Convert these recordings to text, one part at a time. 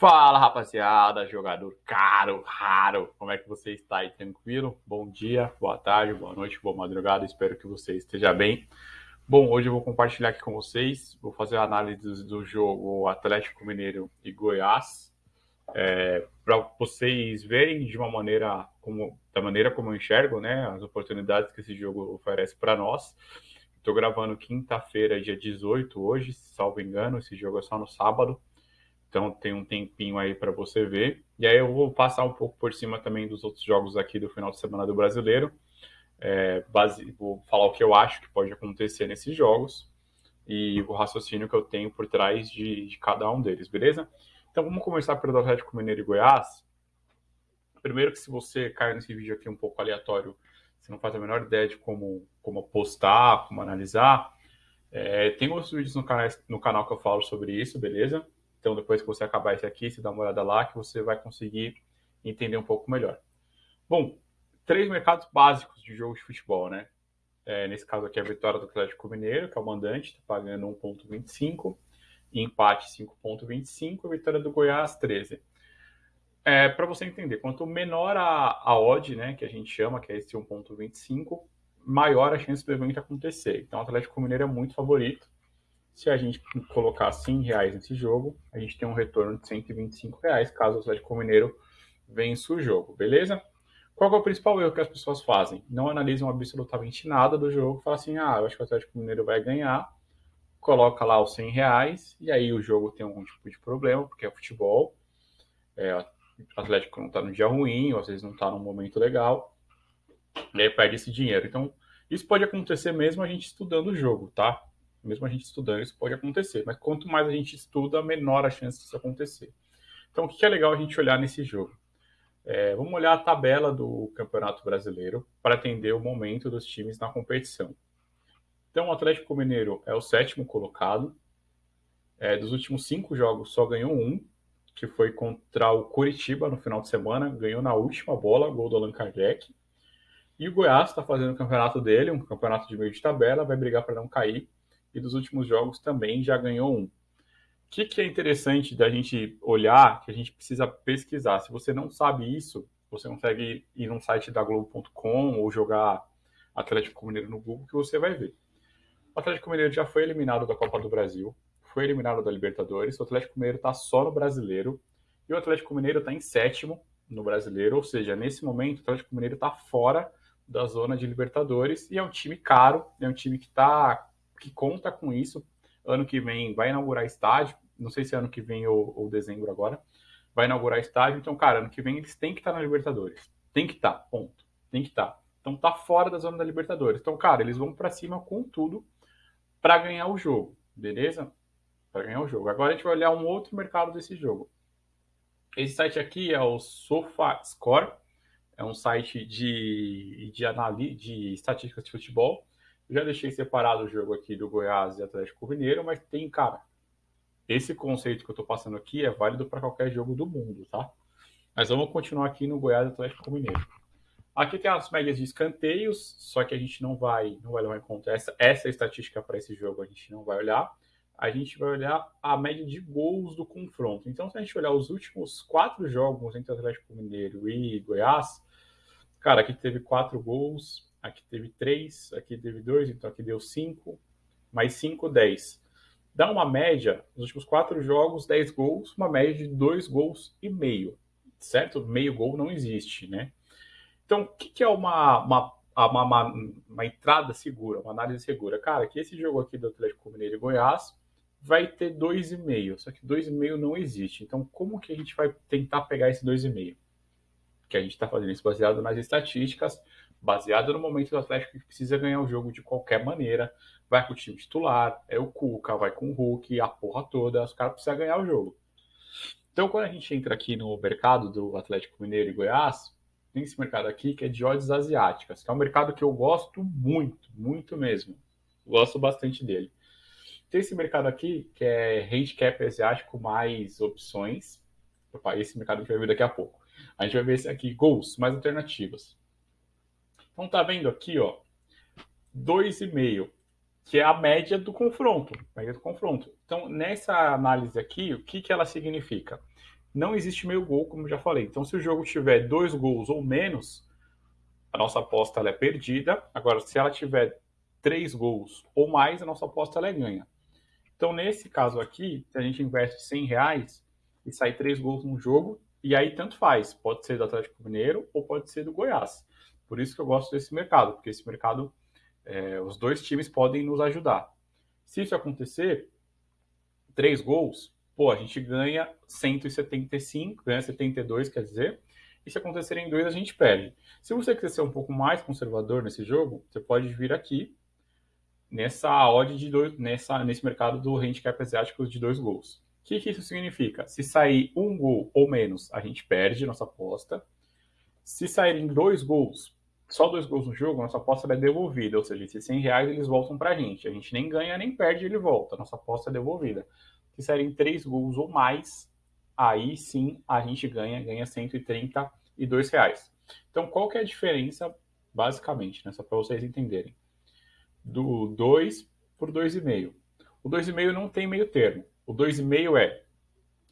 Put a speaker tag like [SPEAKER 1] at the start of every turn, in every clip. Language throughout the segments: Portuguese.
[SPEAKER 1] Fala rapaziada, jogador caro, raro, como é que você está aí? Tranquilo? Bom dia, boa tarde, boa noite, boa madrugada, espero que você esteja bem. Bom, hoje eu vou compartilhar aqui com vocês, vou fazer a análise do jogo Atlético Mineiro e Goiás, é, para vocês verem de uma maneira, como, da maneira como eu enxergo, né, as oportunidades que esse jogo oferece para nós. Estou gravando quinta-feira, dia 18, hoje, salvo engano, esse jogo é só no sábado. Então tem um tempinho aí para você ver. E aí eu vou passar um pouco por cima também dos outros jogos aqui do final de semana do Brasileiro. É, base, vou falar o que eu acho que pode acontecer nesses jogos e o raciocínio que eu tenho por trás de, de cada um deles, beleza? Então vamos começar pelo Atlético Mineiro e Goiás. Primeiro que se você cair nesse vídeo aqui um pouco aleatório, você não faz a menor ideia de como, como postar, como analisar, é, tem outros vídeos no canal, no canal que eu falo sobre isso, beleza? Então, depois que você acabar esse aqui, você dá uma olhada lá que você vai conseguir entender um pouco melhor. Bom, três mercados básicos de jogo de futebol, né? É, nesse caso aqui, a vitória do Atlético Mineiro, que é o mandante, está pagando 1,25, empate 5,25, a vitória do Goiás 13. É, Para você entender, quanto menor a, a odd, né, que a gente chama, que é esse 1,25, maior a chance do evento acontecer. Então, o Atlético Mineiro é muito favorito. Se a gente colocar 100 reais nesse jogo, a gente tem um retorno de 125 reais, caso o Atlético Mineiro vença o jogo, beleza? Qual é o principal erro que as pessoas fazem? Não analisam absolutamente nada do jogo, falam assim, ah, eu acho que o Atlético Mineiro vai ganhar, coloca lá os 100 reais, e aí o jogo tem algum tipo de problema, porque é futebol, é, o Atlético não está no dia ruim, ou às vezes não está num momento legal, e aí perde esse dinheiro. Então, isso pode acontecer mesmo a gente estudando o jogo, tá? Mesmo a gente estudando, isso pode acontecer. Mas quanto mais a gente estuda, menor a chance disso acontecer. Então, o que é legal a gente olhar nesse jogo? É, vamos olhar a tabela do Campeonato Brasileiro para entender o momento dos times na competição. Então, o Atlético Mineiro é o sétimo colocado. É, dos últimos cinco jogos, só ganhou um, que foi contra o Curitiba no final de semana. Ganhou na última bola, gol do Allan Kardec. E o Goiás está fazendo o campeonato dele, um campeonato de meio de tabela, vai brigar para não cair e dos últimos jogos também já ganhou um. O que, que é interessante da gente olhar, que a gente precisa pesquisar? Se você não sabe isso, você consegue ir no site da Globo.com ou jogar Atlético Mineiro no Google, que você vai ver. O Atlético Mineiro já foi eliminado da Copa do Brasil, foi eliminado da Libertadores, o Atlético Mineiro está só no Brasileiro, e o Atlético Mineiro está em sétimo no Brasileiro, ou seja, nesse momento o Atlético Mineiro está fora da zona de Libertadores, e é um time caro, é um time que está que conta com isso. Ano que vem vai inaugurar estádio, não sei se é ano que vem ou, ou dezembro agora, vai inaugurar estádio. Então, cara, ano que vem eles têm que estar na Libertadores. Tem que estar, ponto. Tem que estar. Então tá fora da zona da Libertadores. Então, cara, eles vão para cima com tudo para ganhar o jogo, beleza? Para ganhar o jogo. Agora a gente vai olhar um outro mercado desse jogo. Esse site aqui é o SofaScore, é um site de, de, análise de estatísticas de futebol. Já deixei separado o jogo aqui do Goiás e Atlético Mineiro, mas tem, cara, esse conceito que eu tô passando aqui é válido para qualquer jogo do mundo, tá? Mas vamos continuar aqui no Goiás e Atlético Mineiro. Aqui tem as médias de escanteios, só que a gente não vai, não vai levar em conta essa, essa estatística para esse jogo, a gente não vai olhar. A gente vai olhar a média de gols do confronto. Então, se a gente olhar os últimos quatro jogos entre Atlético Mineiro e Goiás, cara, aqui teve quatro gols, aqui teve 3, aqui teve 2, então aqui deu 5, mais 5, 10. Dá uma média, nos últimos 4 jogos, 10 gols, uma média de 2 gols e meio, certo? Meio gol não existe, né? Então, o que, que é uma, uma, uma, uma, uma entrada segura, uma análise segura? Cara, que esse jogo aqui do Atlético Mineiro e Goiás vai ter 2,5, só que 2,5 não existe. Então, como que a gente vai tentar pegar esse 2,5? Que a gente está fazendo isso baseado nas estatísticas, baseado no momento do Atlético que precisa ganhar o jogo de qualquer maneira, vai com o time titular, é o Cuca, vai com o Hulk, a porra toda, os caras precisam ganhar o jogo. Então, quando a gente entra aqui no mercado do Atlético Mineiro e Goiás, tem esse mercado aqui que é de odds asiáticas, que é um mercado que eu gosto muito, muito mesmo. Gosto bastante dele. Tem esse mercado aqui que é handicap asiático mais opções. Opa, esse mercado gente vai ver daqui a pouco. A gente vai ver esse aqui, gols, mais alternativas. Então tá vendo aqui, ó, 2,5, que é a média do confronto, média do confronto. Então, nessa análise aqui, o que, que ela significa? não existe meio gol, como já falei. Então, se o jogo tiver dois gols ou menos, a nossa aposta é perdida. Agora, se ela tiver três gols ou mais, a nossa aposta é ganha. Então, nesse caso aqui, se a gente investe 100 reais e sai três gols no jogo, e aí tanto faz, pode ser do Atlético Mineiro ou pode ser do Goiás. Por isso que eu gosto desse mercado, porque esse mercado, é, os dois times podem nos ajudar. Se isso acontecer, três gols, pô, a gente ganha 175, ganha 72, quer dizer, e se acontecerem dois, a gente perde. Se você quiser ser um pouco mais conservador nesse jogo, você pode vir aqui nessa odd de dois, nessa, nesse mercado do handicap asiático de dois gols. O que, que isso significa? Se sair um gol ou menos, a gente perde nossa aposta. Se saírem dois gols, só dois gols no jogo, nossa aposta é devolvida. Ou seja, esses 100 reais eles voltam para a gente. A gente nem ganha nem perde, ele volta. Nossa aposta é devolvida. Se saírem três gols ou mais, aí sim a gente ganha, ganha 132 reais. Então, qual que é a diferença, basicamente, né? Só para vocês entenderem. Do 2 por 2,5. O 2,5 não tem meio termo. O 2,5 é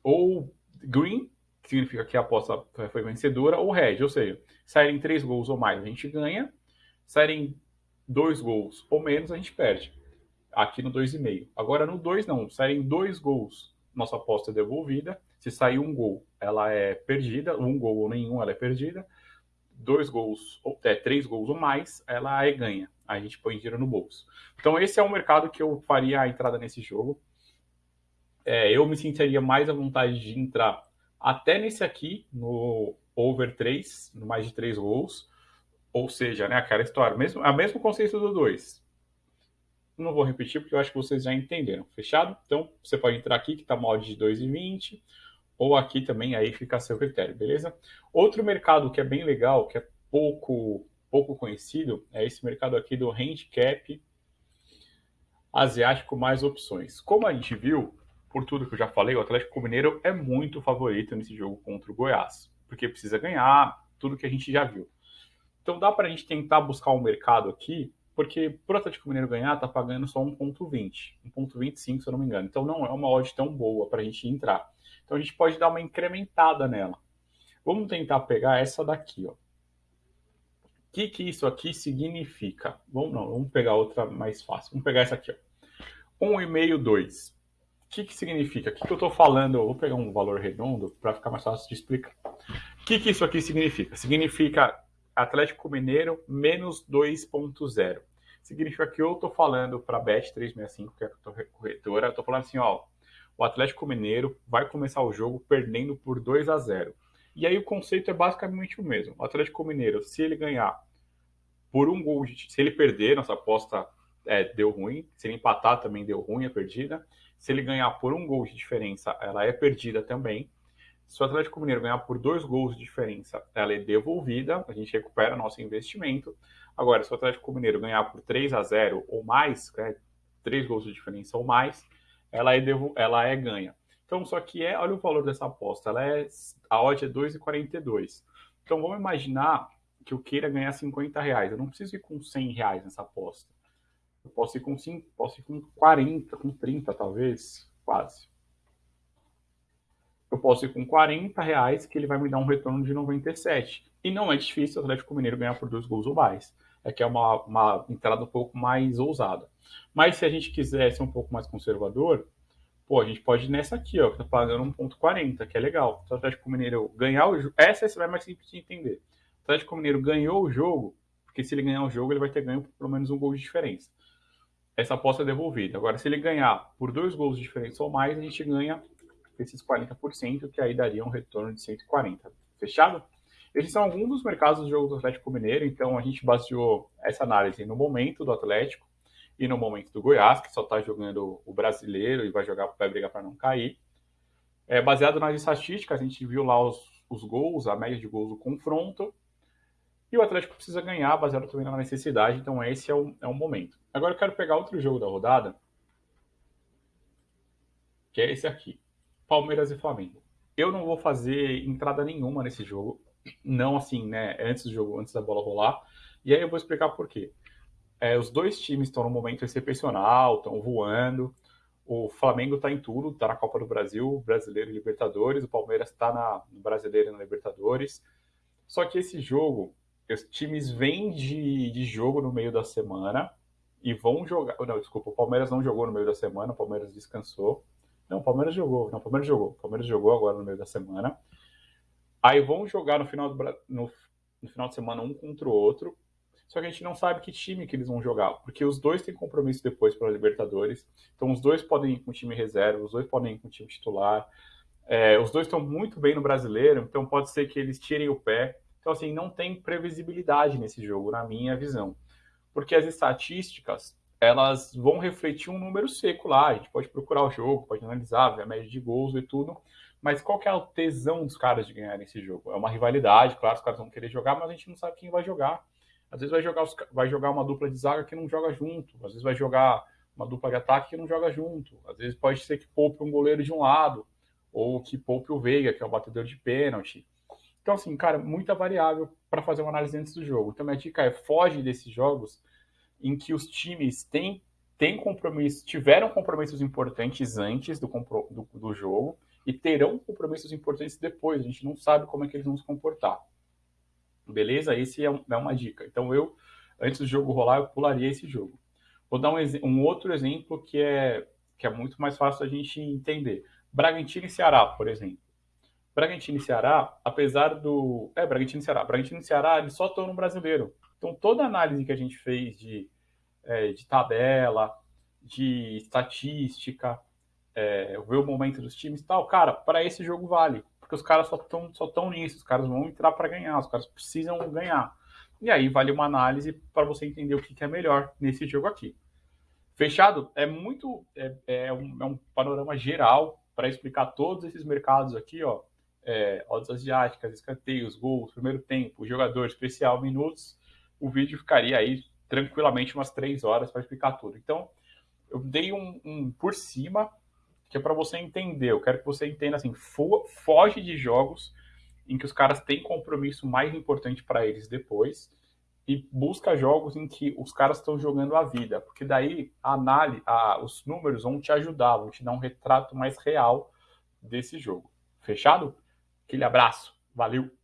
[SPEAKER 1] ou green, que significa que a aposta foi vencedora, ou red, ou seja, saírem três gols ou mais, a gente ganha. Saírem dois gols ou menos, a gente perde. Aqui no 2,5. Agora no 2 não, saírem dois gols, nossa aposta é devolvida. Se sair um gol, ela é perdida. Um gol ou nenhum, ela é perdida. Dois gols, ou é, três gols ou mais, ela é ganha. A gente põe dinheiro no bolso. Então esse é o mercado que eu faria a entrada nesse jogo é, eu me sentiria mais à vontade de entrar até nesse aqui, no over 3, no mais de 3 gols. Ou seja, né, aquela história, mesmo, a mesmo conceito do 2. Não vou repetir porque eu acho que vocês já entenderam. Fechado? Então, você pode entrar aqui, que está mod de 2,20, ou aqui também, aí fica a seu critério, beleza? Outro mercado que é bem legal, que é pouco, pouco conhecido, é esse mercado aqui do handicap asiático mais opções. Como a gente viu, por tudo que eu já falei, o Atlético Mineiro é muito favorito nesse jogo contra o Goiás, porque precisa ganhar, tudo que a gente já viu. Então dá para a gente tentar buscar um mercado aqui, porque para o Atlético Mineiro ganhar, tá pagando só 1,20, 1,25 se eu não me engano. Então não é uma odd tão boa para a gente entrar. Então a gente pode dar uma incrementada nela. Vamos tentar pegar essa daqui, ó. O que, que isso aqui significa? Vamos, não, vamos pegar outra mais fácil. Vamos pegar essa aqui, ó. 1,5, 2. O que, que significa? O que, que eu estou falando? Vou pegar um valor redondo para ficar mais fácil de explicar. O que, que isso aqui significa? Significa Atlético Mineiro menos 2.0. Significa que eu estou falando para a Bet365, que é a corretora, eu estou falando assim, ó, o Atlético Mineiro vai começar o jogo perdendo por 2 a 0. E aí o conceito é basicamente o mesmo. O Atlético Mineiro, se ele ganhar por um gol, se ele perder, nossa aposta é, deu ruim, se ele empatar também deu ruim, é perdida. Se ele ganhar por um gol de diferença, ela é perdida também. Se o Atlético Mineiro ganhar por dois gols de diferença, ela é devolvida, a gente recupera nosso investimento. Agora, se o Atlético Mineiro ganhar por 3 a 0 ou mais, né, três gols de diferença ou mais, ela é, devo, ela é ganha. Então, só que é, olha o valor dessa aposta, ela é, a odd é 2,42. Então, vamos imaginar que eu queira ganhar 50 reais. Eu não preciso ir com 100 reais nessa aposta. Eu posso ir com 5, posso ir com 40, com 30 talvez, quase. Eu posso ir com 40 reais que ele vai me dar um retorno de 97. E não é difícil o Atlético Mineiro ganhar por dois gols ou mais. É que é uma, uma entrada um pouco mais ousada. Mas se a gente quiser ser um pouco mais conservador, pô, a gente pode ir nessa aqui, ó, que tá pagando 1,40, que é legal. Se o Atlético Mineiro ganhar o jogo. Essa vai mais simples de entender. O Atlético Mineiro ganhou o jogo, porque se ele ganhar o jogo, ele vai ter ganho por pelo menos um gol de diferença essa aposta é devolvida. Agora, se ele ganhar por dois gols de diferença ou mais, a gente ganha esses 40%, que aí daria um retorno de 140. Fechado? Esses são alguns dos mercados do jogo do Atlético Mineiro, então a gente baseou essa análise no momento do Atlético e no momento do Goiás, que só está jogando o brasileiro e vai jogar vai brigar para não cair. É, baseado nas estatísticas, a gente viu lá os, os gols, a média de gols do confronto, e o Atlético precisa ganhar, baseado também na necessidade, então esse é o, é o momento. Agora eu quero pegar outro jogo da rodada, que é esse aqui: Palmeiras e Flamengo. Eu não vou fazer entrada nenhuma nesse jogo, não assim, né? Antes do jogo, antes da bola rolar. E aí eu vou explicar por quê. É, os dois times estão num momento excepcional, estão voando. O Flamengo está em tudo, está na Copa do Brasil, Brasileiro e Libertadores. O Palmeiras está no Brasileiro e na Libertadores. Só que esse jogo, os times vêm de, de jogo no meio da semana e vão jogar. Não, desculpa, o Palmeiras não jogou no meio da semana, o Palmeiras descansou. Não, o Palmeiras jogou. Não, o Palmeiras jogou. O Palmeiras jogou agora no meio da semana. Aí vão jogar no final, do, no, no final de semana um contra o outro. Só que a gente não sabe que time que eles vão jogar, porque os dois têm compromisso depois para Libertadores. Então os dois podem ir com o time reserva, os dois podem ir com o time titular. É, os dois estão muito bem no brasileiro, então pode ser que eles tirem o pé. Então, assim, não tem previsibilidade nesse jogo, na minha visão. Porque as estatísticas, elas vão refletir um número seco lá. A gente pode procurar o jogo, pode analisar, ver a média de gols e tudo. Mas qual que é o tesão dos caras de ganhar esse jogo? É uma rivalidade, claro, os caras vão querer jogar, mas a gente não sabe quem vai jogar. Às vezes vai jogar, vai jogar uma dupla de zaga que não joga junto, às vezes vai jogar uma dupla de ataque que não joga junto, às vezes pode ser que poupe um goleiro de um lado, ou que poupe o Veiga, que é o batedor de pênalti. Então, assim, cara, muita variável para fazer uma análise antes do jogo. Então, minha dica é: foge desses jogos em que os times têm, têm compromissos, tiveram compromissos importantes antes do, do, do jogo e terão compromissos importantes depois. A gente não sabe como é que eles vão se comportar. Beleza? Esse é, um, é uma dica. Então eu, antes do jogo rolar, eu pularia esse jogo. Vou dar um, um outro exemplo que é, que é muito mais fácil a gente entender. Bragantino e Ceará, por exemplo. Bragantino e Ceará, apesar do. É, Bragantino e Ceará. Bragantino e Ceará, eles só estão no brasileiro. Então, toda análise que a gente fez de, é, de tabela, de estatística, é, ver o momento dos times e tal, cara, para esse jogo vale porque os caras só estão só tão nisso, os caras vão entrar para ganhar, os caras precisam ganhar. E aí vale uma análise para você entender o que, que, é melhor nesse jogo aqui. Fechado? É muito. É, é, um, é um, panorama geral para explicar todos esses mercados aqui, ó. É, odds asiáticas, escanteios, gols, primeiro tempo, jogador especial, minutos. O vídeo ficaria aí tranquilamente umas três horas para explicar tudo. Então, eu dei um, um por cima que é para você entender. Eu quero que você entenda assim, fo foge de jogos em que os caras têm compromisso mais importante para eles depois e busca jogos em que os caras estão jogando a vida, porque daí a análise, a, os números vão te ajudar, vão te dar um retrato mais real desse jogo. Fechado? Aquele abraço, valeu!